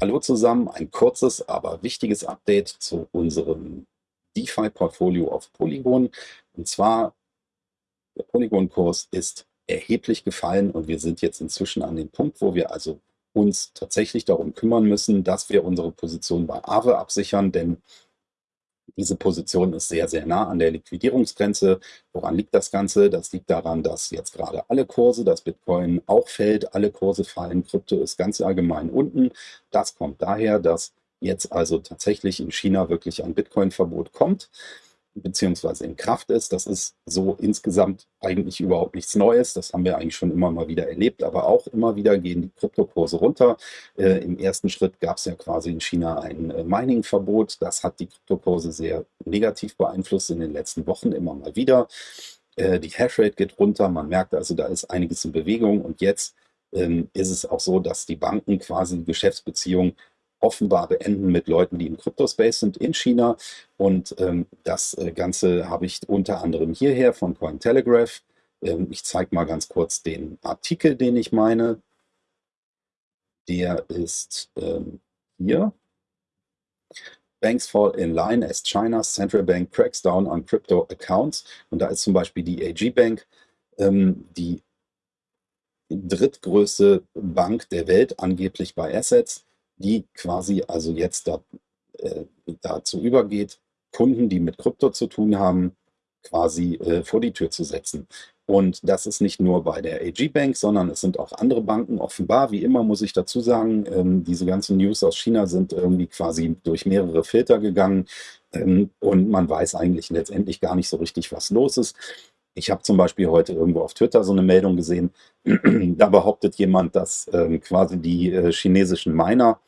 Hallo zusammen, ein kurzes, aber wichtiges Update zu unserem DeFi-Portfolio auf Polygon. Und zwar, der Polygon-Kurs ist erheblich gefallen und wir sind jetzt inzwischen an dem Punkt, wo wir also uns tatsächlich darum kümmern müssen, dass wir unsere Position bei Aave absichern, denn diese Position ist sehr, sehr nah an der Liquidierungsgrenze. Woran liegt das Ganze? Das liegt daran, dass jetzt gerade alle Kurse, das Bitcoin auch fällt, alle Kurse fallen, Krypto ist ganz allgemein unten. Das kommt daher, dass jetzt also tatsächlich in China wirklich ein Bitcoin-Verbot kommt beziehungsweise in Kraft ist. Das ist so insgesamt eigentlich überhaupt nichts Neues. Das haben wir eigentlich schon immer mal wieder erlebt, aber auch immer wieder gehen die Kryptokurse runter. Äh, Im ersten Schritt gab es ja quasi in China ein äh, Mining-Verbot. Das hat die Kryptokurse sehr negativ beeinflusst in den letzten Wochen immer mal wieder. Äh, die Hashrate geht runter. Man merkt also, da ist einiges in Bewegung und jetzt ähm, ist es auch so, dass die Banken quasi Geschäftsbeziehungen offenbar beenden mit Leuten, die im Crypto-Space sind in China. Und ähm, das äh, Ganze habe ich unter anderem hierher von Cointelegraph. Ähm, ich zeige mal ganz kurz den Artikel, den ich meine. Der ist ähm, hier. Banks fall in line as China's central bank cracks down on crypto accounts. Und da ist zum Beispiel die AG Bank, ähm, die drittgrößte Bank der Welt, angeblich bei Assets die quasi also jetzt da, äh, dazu übergeht, Kunden, die mit Krypto zu tun haben, quasi äh, vor die Tür zu setzen. Und das ist nicht nur bei der AG Bank, sondern es sind auch andere Banken. Offenbar, wie immer muss ich dazu sagen, ähm, diese ganzen News aus China sind irgendwie quasi durch mehrere Filter gegangen ähm, und man weiß eigentlich letztendlich gar nicht so richtig, was los ist. Ich habe zum Beispiel heute irgendwo auf Twitter so eine Meldung gesehen, da behauptet jemand, dass ähm, quasi die äh, chinesischen Miner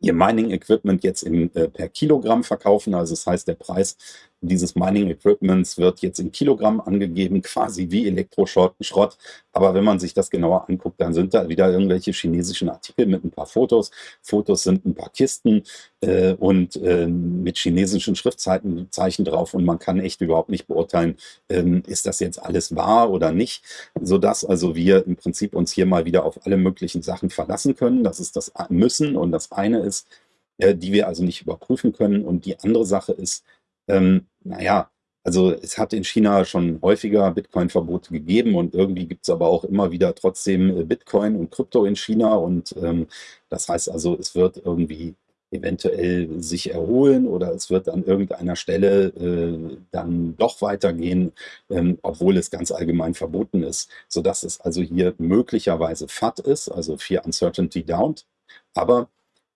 ihr Mining-Equipment jetzt in, äh, per Kilogramm verkaufen. Also das heißt, der Preis dieses Mining Equipments wird jetzt in Kilogramm angegeben, quasi wie Elektroschrott. Aber wenn man sich das genauer anguckt, dann sind da wieder irgendwelche chinesischen Artikel mit ein paar Fotos. Fotos sind ein paar Kisten äh, und äh, mit chinesischen Schriftzeichen drauf und man kann echt überhaupt nicht beurteilen, ähm, ist das jetzt alles wahr oder nicht, sodass also wir im Prinzip uns hier mal wieder auf alle möglichen Sachen verlassen können. Das ist das Müssen und das eine ist, äh, die wir also nicht überprüfen können und die andere Sache ist, ähm, naja, also es hat in China schon häufiger Bitcoin-Verbote gegeben und irgendwie gibt es aber auch immer wieder trotzdem äh, Bitcoin und Krypto in China und ähm, das heißt also, es wird irgendwie eventuell sich erholen oder es wird an irgendeiner Stelle äh, dann doch weitergehen, ähm, obwohl es ganz allgemein verboten ist, sodass es also hier möglicherweise FAT ist, also Fear Uncertainty Down. Aber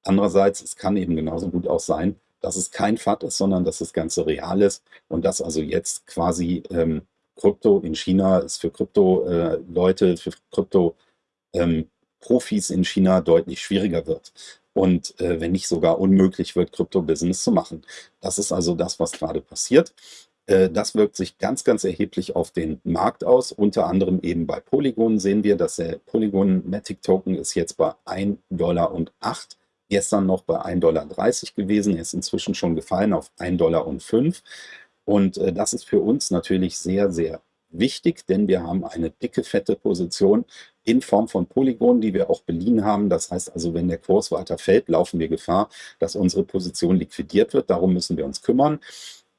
andererseits, es kann eben genauso gut auch sein, dass es kein FAT ist, sondern dass das Ganze real ist und dass also jetzt quasi ähm, Krypto in China ist für Krypto-Leute, äh, für Krypto-Profis ähm, in China deutlich schwieriger wird und äh, wenn nicht sogar unmöglich wird, Krypto-Business zu machen. Das ist also das, was gerade passiert. Äh, das wirkt sich ganz, ganz erheblich auf den Markt aus. Unter anderem eben bei Polygon sehen wir, dass der Polygon Matic Token ist jetzt bei 1,08 Dollar gestern noch bei 1,30 Dollar gewesen, er ist inzwischen schon gefallen auf 1,05 Dollar. Und äh, das ist für uns natürlich sehr, sehr wichtig, denn wir haben eine dicke, fette Position in Form von Polygonen, die wir auch beliehen haben. Das heißt also, wenn der Kurs weiter fällt, laufen wir Gefahr, dass unsere Position liquidiert wird. Darum müssen wir uns kümmern.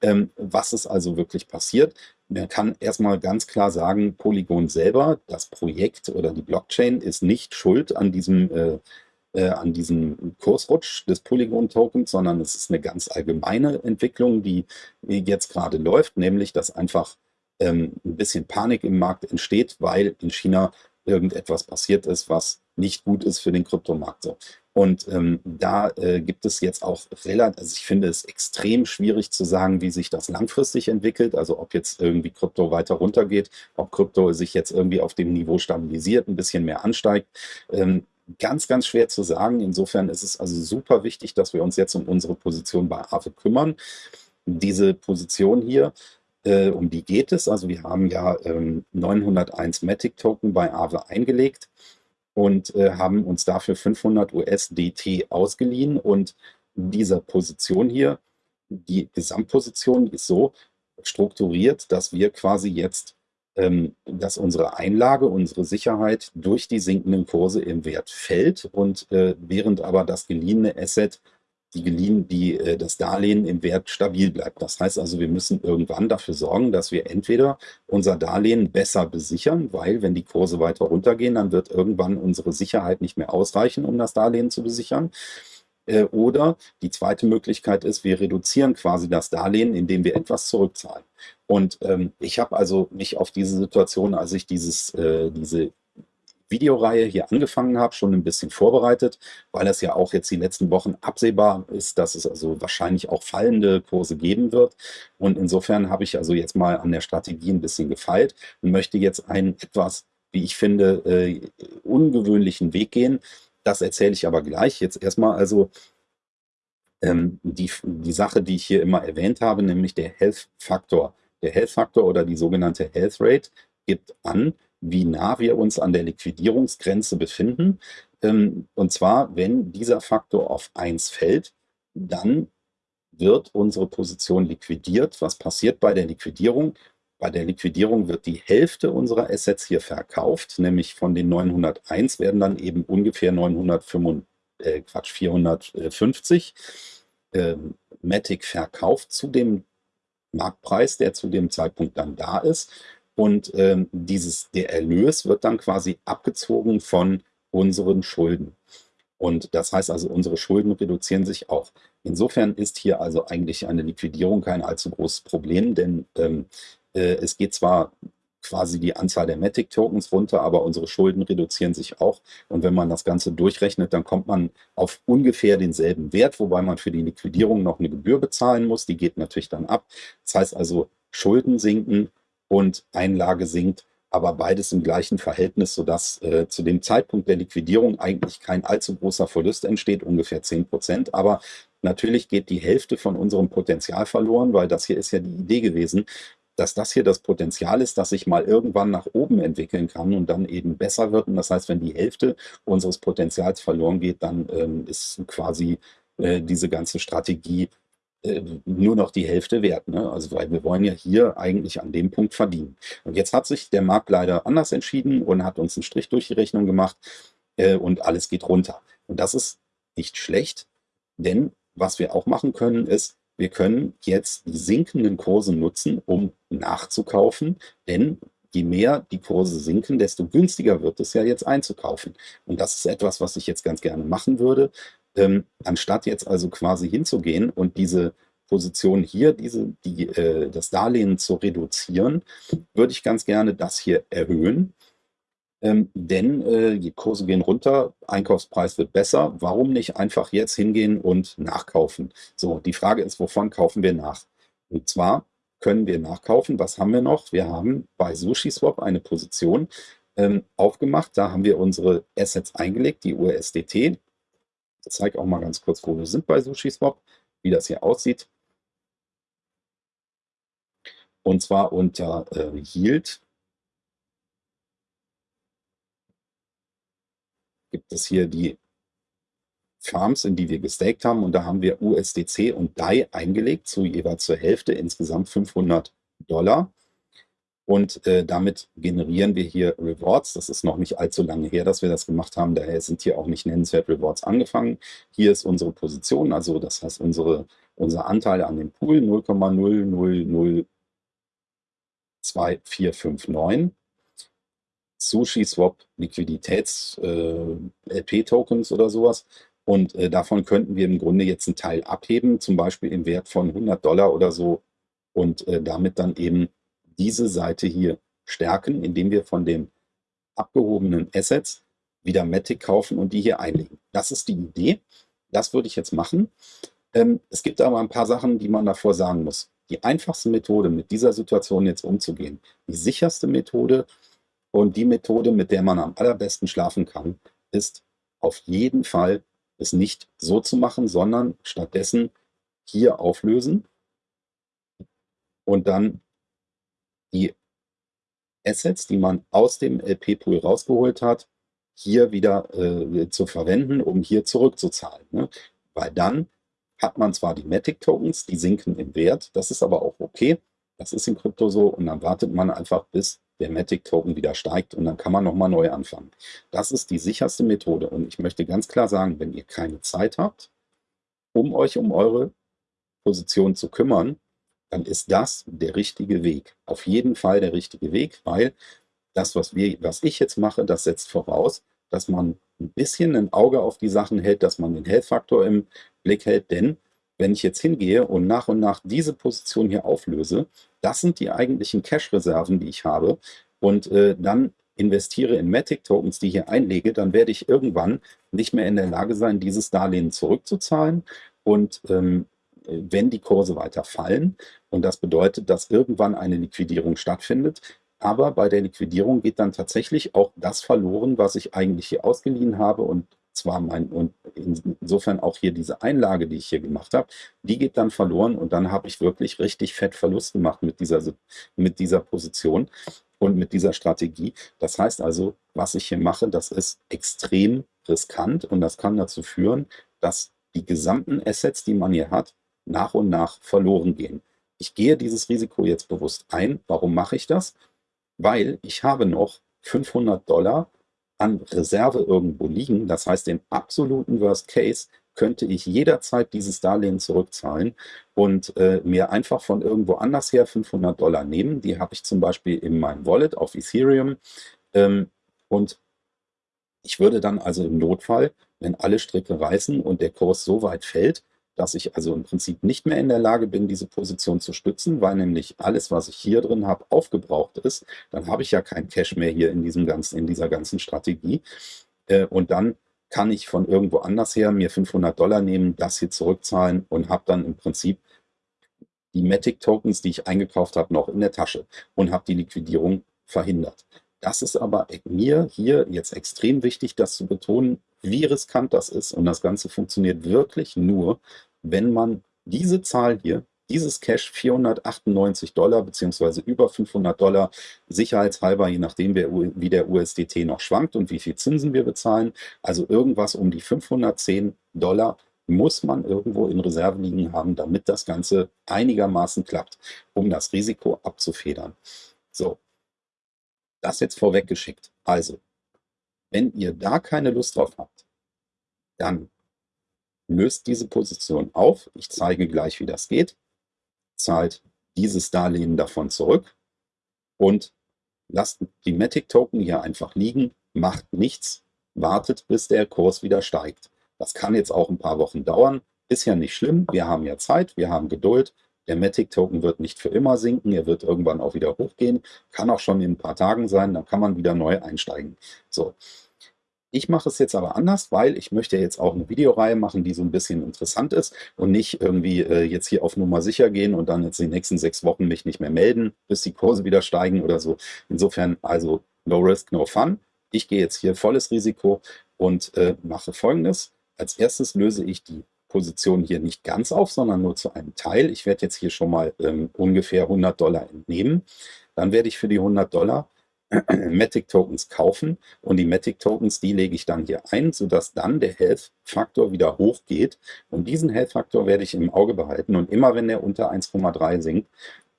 Ähm, was ist also wirklich passiert? Man kann erstmal ganz klar sagen, Polygon selber, das Projekt oder die Blockchain ist nicht schuld an diesem äh, äh, an diesem Kursrutsch des Polygon-Tokens, sondern es ist eine ganz allgemeine Entwicklung, die jetzt gerade läuft, nämlich dass einfach ähm, ein bisschen Panik im Markt entsteht, weil in China irgendetwas passiert ist, was nicht gut ist für den Kryptomarkt. So. Und ähm, da äh, gibt es jetzt auch relativ, also ich finde es extrem schwierig zu sagen, wie sich das langfristig entwickelt, also ob jetzt irgendwie Krypto weiter runtergeht, ob Krypto sich jetzt irgendwie auf dem Niveau stabilisiert, ein bisschen mehr ansteigt. Ähm, ganz, ganz schwer zu sagen. Insofern ist es also super wichtig, dass wir uns jetzt um unsere Position bei AFE kümmern. Diese Position hier, äh, um die geht es. Also wir haben ja ähm, 901 Matic Token bei AVE eingelegt und äh, haben uns dafür 500 USDT ausgeliehen. Und diese Position hier, die Gesamtposition ist so strukturiert, dass wir quasi jetzt dass unsere Einlage, unsere Sicherheit durch die sinkenden Kurse im Wert fällt und äh, während aber das geliehene Asset, die geliehen, die, äh, das Darlehen im Wert stabil bleibt. Das heißt also, wir müssen irgendwann dafür sorgen, dass wir entweder unser Darlehen besser besichern, weil wenn die Kurse weiter runtergehen, dann wird irgendwann unsere Sicherheit nicht mehr ausreichen, um das Darlehen zu besichern. Äh, oder die zweite Möglichkeit ist, wir reduzieren quasi das Darlehen, indem wir etwas zurückzahlen. Und ähm, ich habe also mich auf diese Situation, als ich dieses, äh, diese Videoreihe hier angefangen habe, schon ein bisschen vorbereitet, weil es ja auch jetzt die letzten Wochen absehbar ist, dass es also wahrscheinlich auch fallende Kurse geben wird. Und insofern habe ich also jetzt mal an der Strategie ein bisschen gefeilt und möchte jetzt einen etwas, wie ich finde, äh, ungewöhnlichen Weg gehen, das erzähle ich aber gleich. Jetzt erstmal also ähm, die, die Sache, die ich hier immer erwähnt habe, nämlich der Health Faktor. Der Health Faktor oder die sogenannte Health Rate gibt an, wie nah wir uns an der Liquidierungsgrenze befinden. Ähm, und zwar, wenn dieser Faktor auf 1 fällt, dann wird unsere Position liquidiert. Was passiert bei der Liquidierung? Bei der Liquidierung wird die Hälfte unserer Assets hier verkauft, nämlich von den 901 werden dann eben ungefähr 905, äh, Quatsch, 450 äh, Matic verkauft zu dem Marktpreis, der zu dem Zeitpunkt dann da ist. Und ähm, dieses, der Erlös wird dann quasi abgezogen von unseren Schulden. Und das heißt also, unsere Schulden reduzieren sich auch. Insofern ist hier also eigentlich eine Liquidierung kein allzu großes Problem, denn ähm, äh, es geht zwar quasi die Anzahl der Matic-Tokens runter, aber unsere Schulden reduzieren sich auch. Und wenn man das Ganze durchrechnet, dann kommt man auf ungefähr denselben Wert, wobei man für die Liquidierung noch eine Gebühr bezahlen muss. Die geht natürlich dann ab. Das heißt also, Schulden sinken und Einlage sinkt, aber beides im gleichen Verhältnis, sodass äh, zu dem Zeitpunkt der Liquidierung eigentlich kein allzu großer Verlust entsteht, ungefähr 10 Prozent. Aber natürlich geht die Hälfte von unserem Potenzial verloren, weil das hier ist ja die Idee gewesen, dass das hier das Potenzial ist, dass sich mal irgendwann nach oben entwickeln kann und dann eben besser wird. Und das heißt, wenn die Hälfte unseres Potenzials verloren geht, dann ähm, ist quasi äh, diese ganze Strategie äh, nur noch die Hälfte wert. Ne? Also weil wir wollen ja hier eigentlich an dem Punkt verdienen. Und jetzt hat sich der Markt leider anders entschieden und hat uns einen Strich durch die Rechnung gemacht äh, und alles geht runter. Und das ist nicht schlecht, denn was wir auch machen können, ist, wir können jetzt die sinkenden Kurse nutzen, um nachzukaufen, denn je mehr die Kurse sinken, desto günstiger wird es ja jetzt einzukaufen. Und das ist etwas, was ich jetzt ganz gerne machen würde. Ähm, anstatt jetzt also quasi hinzugehen und diese Position hier, diese, die, äh, das Darlehen zu reduzieren, würde ich ganz gerne das hier erhöhen ähm, denn äh, die Kurse gehen runter, Einkaufspreis wird besser. Warum nicht einfach jetzt hingehen und nachkaufen? So, die Frage ist, wovon kaufen wir nach? Und zwar können wir nachkaufen. Was haben wir noch? Wir haben bei SushiSwap eine Position ähm, aufgemacht. Da haben wir unsere Assets eingelegt, die USDT. Ich zeige auch mal ganz kurz, wo wir sind bei SushiSwap, wie das hier aussieht. Und zwar unter äh, Yield gibt es hier die Farms, in die wir gestaked haben und da haben wir USDC und DAI eingelegt, zu jeweils zur Hälfte, insgesamt 500 Dollar. Und äh, damit generieren wir hier Rewards. Das ist noch nicht allzu lange her, dass wir das gemacht haben. Daher sind hier auch nicht nennenswert Rewards angefangen. Hier ist unsere Position, also das heißt unsere, unser Anteil an dem Pool 0,00025459. Sushi-Swap Liquiditäts-LP-Tokens äh, oder sowas. Und äh, davon könnten wir im Grunde jetzt einen Teil abheben, zum Beispiel im Wert von 100 Dollar oder so und äh, damit dann eben diese Seite hier stärken, indem wir von den abgehobenen Assets wieder Matic kaufen und die hier einlegen. Das ist die Idee. Das würde ich jetzt machen. Ähm, es gibt aber ein paar Sachen, die man davor sagen muss. Die einfachste Methode, mit dieser Situation jetzt umzugehen, die sicherste Methode, und die Methode, mit der man am allerbesten schlafen kann, ist auf jeden Fall es nicht so zu machen, sondern stattdessen hier auflösen und dann die Assets, die man aus dem LP-Pool rausgeholt hat, hier wieder äh, zu verwenden, um hier zurückzuzahlen. Ne? Weil dann hat man zwar die Matic-Tokens, die sinken im Wert, das ist aber auch okay, Das ist in Krypto so und dann wartet man einfach, bis der Matic-Token wieder steigt und dann kann man nochmal neu anfangen. Das ist die sicherste Methode und ich möchte ganz klar sagen, wenn ihr keine Zeit habt, um euch um eure Position zu kümmern, dann ist das der richtige Weg. Auf jeden Fall der richtige Weg, weil das, was, wir, was ich jetzt mache, das setzt voraus, dass man ein bisschen ein Auge auf die Sachen hält, dass man den Health-Faktor im Blick hält, denn wenn ich jetzt hingehe und nach und nach diese Position hier auflöse, das sind die eigentlichen Cash-Reserven, die ich habe und äh, dann investiere in Matic-Tokens, die ich hier einlege, dann werde ich irgendwann nicht mehr in der Lage sein, dieses Darlehen zurückzuzahlen und ähm, wenn die Kurse weiter fallen. Und das bedeutet, dass irgendwann eine Liquidierung stattfindet. Aber bei der Liquidierung geht dann tatsächlich auch das verloren, was ich eigentlich hier ausgeliehen habe und zwar mein und insofern auch hier diese Einlage, die ich hier gemacht habe, die geht dann verloren und dann habe ich wirklich richtig fett Verlust gemacht mit dieser, mit dieser Position und mit dieser Strategie. Das heißt also, was ich hier mache, das ist extrem riskant und das kann dazu führen, dass die gesamten Assets, die man hier hat, nach und nach verloren gehen. Ich gehe dieses Risiko jetzt bewusst ein. Warum mache ich das? Weil ich habe noch 500 Dollar an Reserve irgendwo liegen. Das heißt, im absoluten Worst Case könnte ich jederzeit dieses Darlehen zurückzahlen und äh, mir einfach von irgendwo anders her 500 Dollar nehmen. Die habe ich zum Beispiel in meinem Wallet auf Ethereum. Ähm, und ich würde dann also im Notfall, wenn alle Stricke reißen und der Kurs so weit fällt, dass ich also im Prinzip nicht mehr in der Lage bin, diese Position zu stützen, weil nämlich alles, was ich hier drin habe, aufgebraucht ist. Dann habe ich ja kein Cash mehr hier in, diesem ganzen, in dieser ganzen Strategie. Äh, und dann kann ich von irgendwo anders her mir 500 Dollar nehmen, das hier zurückzahlen und habe dann im Prinzip die Matic-Tokens, die ich eingekauft habe, noch in der Tasche und habe die Liquidierung verhindert. Das ist aber mir hier jetzt extrem wichtig, das zu betonen, wie riskant das ist. Und das Ganze funktioniert wirklich nur, wenn man diese Zahl hier, dieses Cash 498 Dollar beziehungsweise über 500 Dollar sicherheitshalber, je nachdem wie der USDT noch schwankt und wie viel Zinsen wir bezahlen, also irgendwas um die 510 Dollar muss man irgendwo in Reserve liegen haben, damit das Ganze einigermaßen klappt, um das Risiko abzufedern. So, das jetzt vorweggeschickt. Also, wenn ihr da keine Lust drauf habt, dann löst diese Position auf. Ich zeige gleich, wie das geht. Zahlt dieses Darlehen davon zurück und lasst die Matic-Token hier einfach liegen, macht nichts, wartet, bis der Kurs wieder steigt. Das kann jetzt auch ein paar Wochen dauern, ist ja nicht schlimm, wir haben ja Zeit, wir haben Geduld. Der Matic-Token wird nicht für immer sinken, er wird irgendwann auch wieder hochgehen, kann auch schon in ein paar Tagen sein, dann kann man wieder neu einsteigen. So, ich mache es jetzt aber anders, weil ich möchte jetzt auch eine Videoreihe machen, die so ein bisschen interessant ist und nicht irgendwie äh, jetzt hier auf Nummer sicher gehen und dann jetzt die nächsten sechs Wochen mich nicht mehr melden, bis die Kurse wieder steigen oder so. Insofern also no risk, no fun. Ich gehe jetzt hier volles Risiko und äh, mache folgendes. Als erstes löse ich die Position hier nicht ganz auf, sondern nur zu einem Teil. Ich werde jetzt hier schon mal ähm, ungefähr 100 Dollar entnehmen. Dann werde ich für die 100 Dollar Matic Tokens kaufen und die Matic Tokens, die lege ich dann hier ein, sodass dann der Health Faktor wieder hochgeht und diesen Health Faktor werde ich im Auge behalten und immer wenn er unter 1,3 sinkt,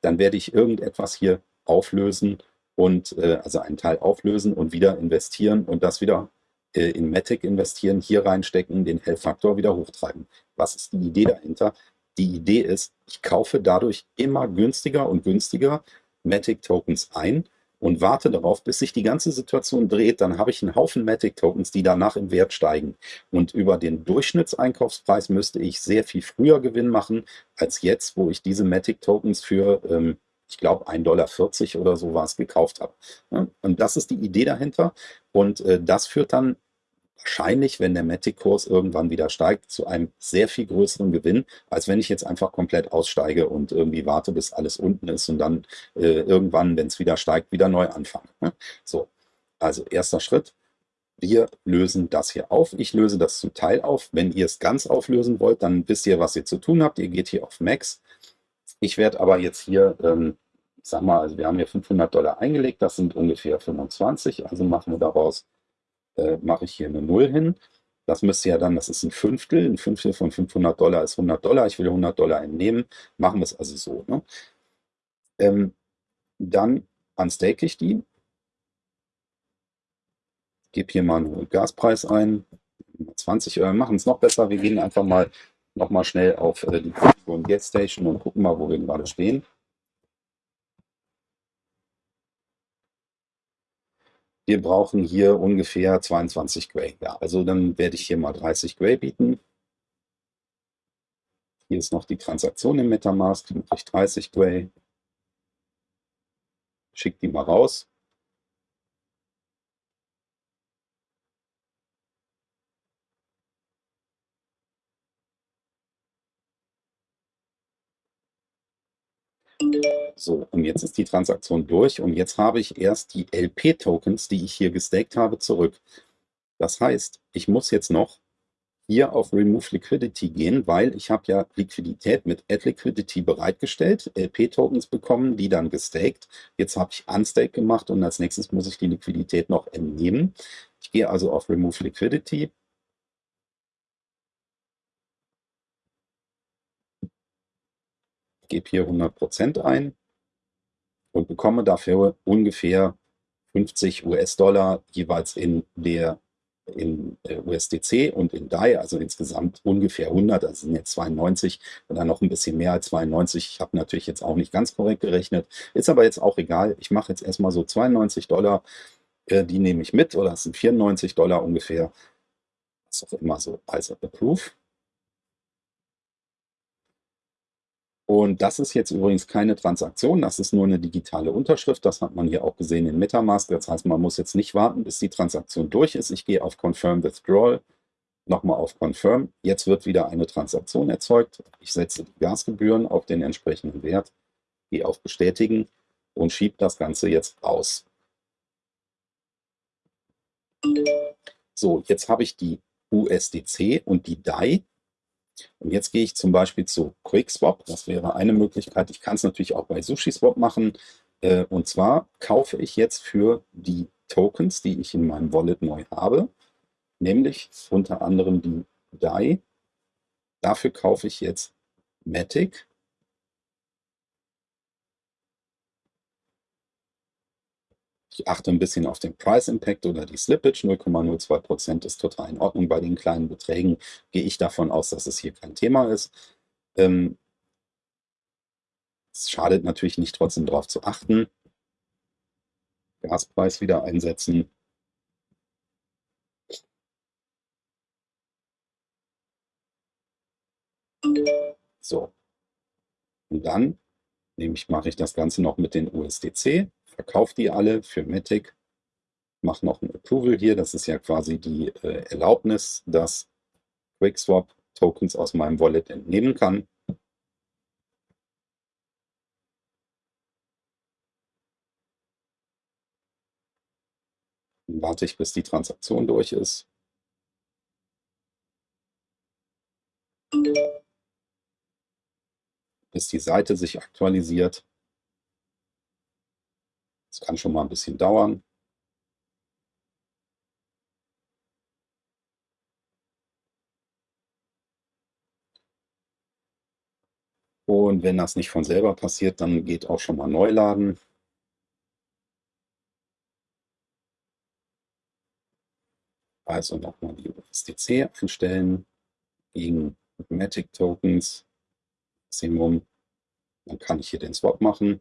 dann werde ich irgendetwas hier auflösen und äh, also einen Teil auflösen und wieder investieren und das wieder äh, in Matic investieren, hier reinstecken, den Health Faktor wieder hochtreiben. Was ist die Idee dahinter? Die Idee ist, ich kaufe dadurch immer günstiger und günstiger Matic Tokens ein und warte darauf, bis sich die ganze Situation dreht, dann habe ich einen Haufen Matic-Tokens, die danach im Wert steigen. Und über den Durchschnittseinkaufspreis müsste ich sehr viel früher Gewinn machen, als jetzt, wo ich diese Matic-Tokens für, ähm, ich glaube, 1,40 Dollar oder so was gekauft habe. Und das ist die Idee dahinter. Und äh, das führt dann wahrscheinlich, wenn der Matic-Kurs irgendwann wieder steigt, zu einem sehr viel größeren Gewinn, als wenn ich jetzt einfach komplett aussteige und irgendwie warte, bis alles unten ist und dann äh, irgendwann, wenn es wieder steigt, wieder neu anfange. Ne? So, also erster Schritt. Wir lösen das hier auf. Ich löse das zum Teil auf. Wenn ihr es ganz auflösen wollt, dann wisst ihr, was ihr zu tun habt. Ihr geht hier auf Max. Ich werde aber jetzt hier, ähm, ich sag mal, also wir haben hier 500 Dollar eingelegt, das sind ungefähr 25, also machen wir daraus äh, mache ich hier eine 0 hin. Das müsste ja dann, das ist ein Fünftel, ein Fünftel von 500 Dollar ist 100 Dollar, ich will 100 Dollar entnehmen, machen wir es also so. Ne? Ähm, dann unstake ich die. Gebe hier mal einen Gaspreis ein. 20 Euro. Machen es noch besser. Wir gehen einfach mal noch mal schnell auf äh, die Configuration Get Station und gucken mal, wo wir gerade stehen. Wir brauchen hier ungefähr 22 Gray. Ja, also dann werde ich hier mal 30 Gray bieten. Hier ist noch die Transaktion im Metamask, die ich 30 Gray. Schick die mal raus. So, und jetzt ist die Transaktion durch und jetzt habe ich erst die LP-Tokens, die ich hier gestaked habe, zurück. Das heißt, ich muss jetzt noch hier auf Remove Liquidity gehen, weil ich habe ja Liquidität mit Add Liquidity bereitgestellt, LP-Tokens bekommen, die dann gestaked. Jetzt habe ich Unstake gemacht und als nächstes muss ich die Liquidität noch entnehmen. Ich gehe also auf Remove Liquidity, gebe hier 100% ein und bekomme dafür ungefähr 50 US-Dollar jeweils in der in äh, USDC und in DAI, also insgesamt ungefähr 100, also sind jetzt 92 oder noch ein bisschen mehr als 92. Ich habe natürlich jetzt auch nicht ganz korrekt gerechnet, ist aber jetzt auch egal. Ich mache jetzt erstmal so 92 Dollar, äh, die nehme ich mit oder es sind 94 Dollar ungefähr. Ist auch immer so, also Approve. Und das ist jetzt übrigens keine Transaktion, das ist nur eine digitale Unterschrift. Das hat man hier auch gesehen in Metamask. Das heißt, man muss jetzt nicht warten, bis die Transaktion durch ist. Ich gehe auf Confirm Withdrawal, nochmal auf Confirm. Jetzt wird wieder eine Transaktion erzeugt. Ich setze die Gasgebühren auf den entsprechenden Wert, gehe auf Bestätigen und schiebe das Ganze jetzt aus. So, jetzt habe ich die USDC und die DAI und jetzt gehe ich zum Beispiel zu QuickSwap. Das wäre eine Möglichkeit. Ich kann es natürlich auch bei SushiSwap machen. Äh, und zwar kaufe ich jetzt für die Tokens, die ich in meinem Wallet neu habe, nämlich unter anderem die DAI. Dafür kaufe ich jetzt Matic Ich achte ein bisschen auf den Price Impact oder die Slippage. 0,02% ist total in Ordnung. Bei den kleinen Beträgen gehe ich davon aus, dass es hier kein Thema ist. Ähm, es schadet natürlich nicht, trotzdem darauf zu achten. Gaspreis wieder einsetzen. So. Und dann nehme ich, mache ich das Ganze noch mit den USDC verkaufe die alle für Matic, mache noch ein Approval hier. Das ist ja quasi die äh, Erlaubnis, dass QuickSwap Tokens aus meinem Wallet entnehmen kann. Dann warte ich, bis die Transaktion durch ist. Bis die Seite sich aktualisiert. Das kann schon mal ein bisschen dauern. Und wenn das nicht von selber passiert, dann geht auch schon mal Neuladen. Also nochmal die USDC einstellen gegen Matic Tokens, Maximum. Dann kann ich hier den Swap machen.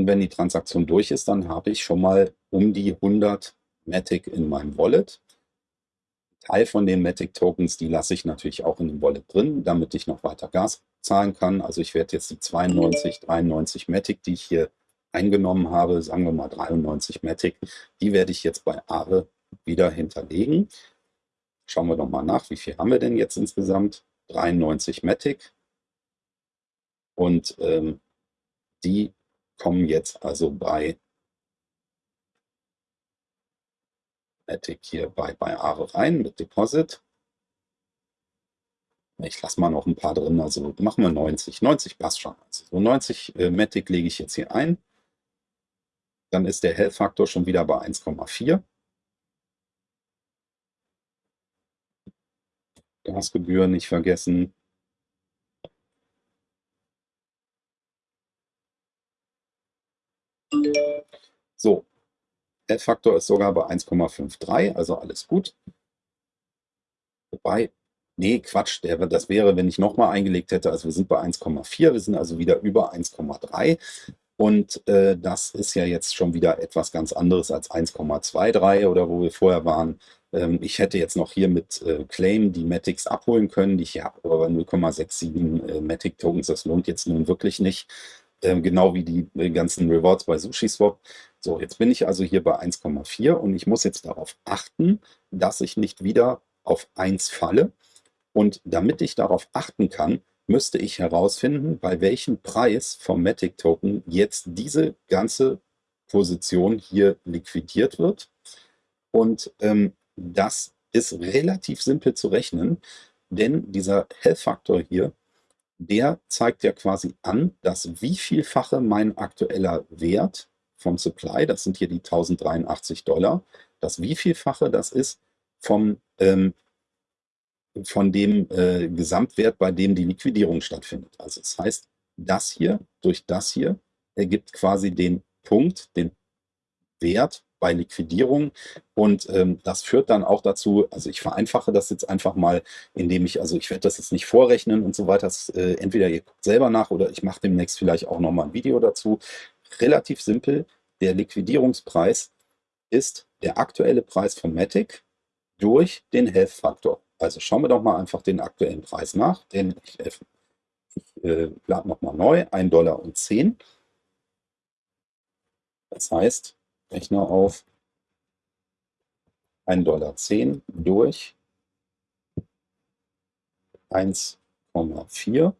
Und wenn die Transaktion durch ist, dann habe ich schon mal um die 100 Matic in meinem Wallet. Teil von den Matic Tokens, die lasse ich natürlich auch in dem Wallet drin, damit ich noch weiter Gas zahlen kann. Also ich werde jetzt die 92, 93 Matic, die ich hier eingenommen habe, sagen wir mal 93 Matic, die werde ich jetzt bei Aare wieder hinterlegen. Schauen wir doch mal nach, wie viel haben wir denn jetzt insgesamt? 93 Matic. Und ähm, die kommen jetzt also bei Matic hier bei, bei Aare rein mit Deposit. Ich lasse mal noch ein paar drin, also machen wir 90. 90 passt schon. Also so 90 äh, Matic lege ich jetzt hier ein. Dann ist der Health-Faktor schon wieder bei 1,4. Gasgebühr nicht vergessen. F-Faktor ist sogar bei 1,53, also alles gut. Wobei, nee, Quatsch, der, das wäre, wenn ich nochmal eingelegt hätte, also wir sind bei 1,4, wir sind also wieder über 1,3. Und äh, das ist ja jetzt schon wieder etwas ganz anderes als 1,23 oder wo wir vorher waren. Ähm, ich hätte jetzt noch hier mit äh, Claim die Matics abholen können, die ich habe aber 0,67 äh, Matic Tokens, das lohnt jetzt nun wirklich nicht. Ähm, genau wie die äh, ganzen Rewards bei SushiSwap. So, jetzt bin ich also hier bei 1,4 und ich muss jetzt darauf achten, dass ich nicht wieder auf 1 falle. Und damit ich darauf achten kann, müsste ich herausfinden, bei welchem Preis vom Matic Token jetzt diese ganze Position hier liquidiert wird. Und ähm, das ist relativ simpel zu rechnen, denn dieser Health-Faktor hier der zeigt ja quasi an, dass wie vielfache mein aktueller Wert vom Supply, das sind hier die 1083 Dollar, dass wie vielfache das ist vom, ähm, von dem äh, Gesamtwert, bei dem die Liquidierung stattfindet. Also das heißt, das hier durch das hier ergibt quasi den Punkt, den Wert bei Liquidierung. Und ähm, das führt dann auch dazu, also ich vereinfache das jetzt einfach mal, indem ich, also ich werde das jetzt nicht vorrechnen und so weiter. Das, äh, entweder ihr guckt selber nach oder ich mache demnächst vielleicht auch nochmal ein Video dazu. Relativ simpel, der Liquidierungspreis ist der aktuelle Preis von Matic durch den Health-Faktor. Also schauen wir doch mal einfach den aktuellen Preis nach, denn ich, ich äh, lade nochmal neu, 1 Dollar und 10. Das heißt, Rechner auf 1,10 Dollar durch 1,4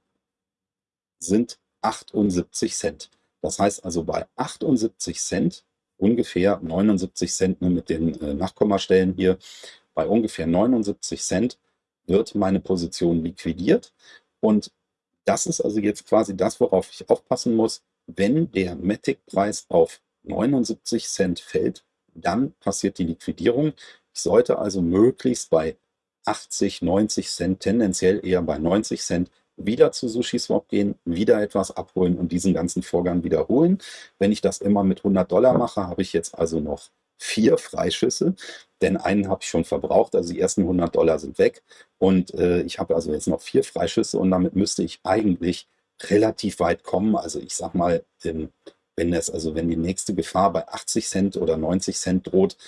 sind 78 Cent. Das heißt also bei 78 Cent, ungefähr 79 Cent ne, mit den äh, Nachkommastellen hier, bei ungefähr 79 Cent wird meine Position liquidiert. Und das ist also jetzt quasi das, worauf ich aufpassen muss, wenn der Matic-Preis auf 79 Cent fällt, dann passiert die Liquidierung. Ich sollte also möglichst bei 80, 90 Cent, tendenziell eher bei 90 Cent, wieder zu SushiSwap gehen, wieder etwas abholen und diesen ganzen Vorgang wiederholen. Wenn ich das immer mit 100 Dollar mache, habe ich jetzt also noch vier Freischüsse, denn einen habe ich schon verbraucht, also die ersten 100 Dollar sind weg und äh, ich habe also jetzt noch vier Freischüsse und damit müsste ich eigentlich relativ weit kommen. Also ich sag mal, in wenn das, also wenn die nächste Gefahr bei 80 Cent oder 90 Cent droht,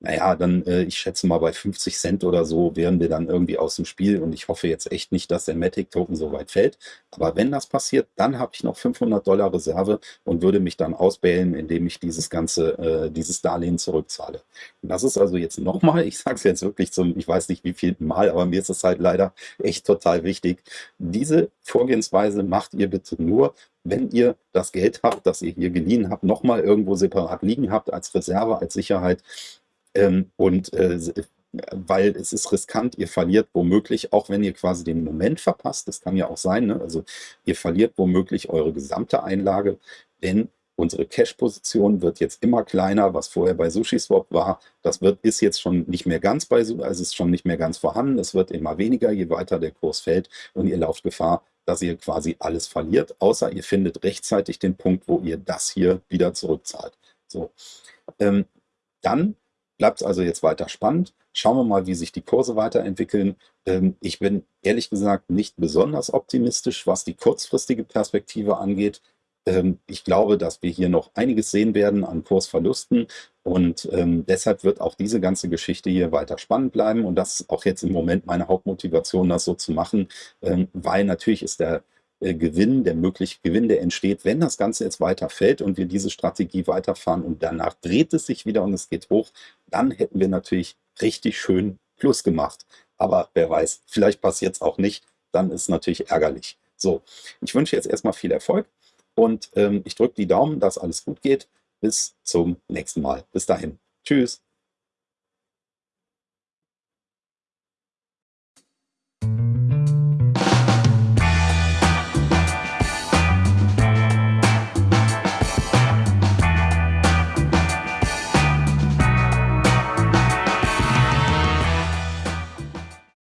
naja, dann, äh, ich schätze mal, bei 50 Cent oder so wären wir dann irgendwie aus dem Spiel und ich hoffe jetzt echt nicht, dass der Matic-Token so weit fällt. Aber wenn das passiert, dann habe ich noch 500 Dollar Reserve und würde mich dann ausbählen, indem ich dieses ganze, äh, dieses Darlehen zurückzahle. Und das ist also jetzt nochmal, ich sage es jetzt wirklich zum, ich weiß nicht wie viel Mal, aber mir ist es halt leider echt total wichtig. Diese Vorgehensweise macht ihr bitte nur, wenn ihr das Geld habt, das ihr hier geliehen habt, nochmal irgendwo separat liegen habt als Reserve, als Sicherheit. Ähm, und äh, weil es ist riskant, ihr verliert womöglich, auch wenn ihr quasi den Moment verpasst, das kann ja auch sein, ne? also ihr verliert womöglich eure gesamte Einlage, denn unsere Cash-Position wird jetzt immer kleiner, was vorher bei SushiSwap war, das wird, ist jetzt schon nicht mehr ganz bei, also ist schon nicht mehr ganz vorhanden, es wird immer weniger, je weiter der Kurs fällt und ihr lauft Gefahr, dass ihr quasi alles verliert, außer ihr findet rechtzeitig den Punkt, wo ihr das hier wieder zurückzahlt. So, ähm, dann bleibt es also jetzt weiter spannend. Schauen wir mal, wie sich die Kurse weiterentwickeln. Ähm, ich bin ehrlich gesagt nicht besonders optimistisch, was die kurzfristige Perspektive angeht. Ähm, ich glaube, dass wir hier noch einiges sehen werden an Kursverlusten und ähm, deshalb wird auch diese ganze Geschichte hier weiter spannend bleiben und das ist auch jetzt im Moment meine Hauptmotivation, das so zu machen, weil natürlich ist der äh, Gewinn, der mögliche Gewinn, der entsteht, wenn das Ganze jetzt weiter fällt und wir diese Strategie weiterfahren und danach dreht es sich wieder und es geht hoch, dann hätten wir natürlich richtig schön Plus gemacht. Aber wer weiß, vielleicht passiert es auch nicht, dann ist es natürlich ärgerlich. So, ich wünsche jetzt erstmal viel Erfolg. Und ähm, ich drücke die Daumen, dass alles gut geht. Bis zum nächsten Mal. Bis dahin. Tschüss.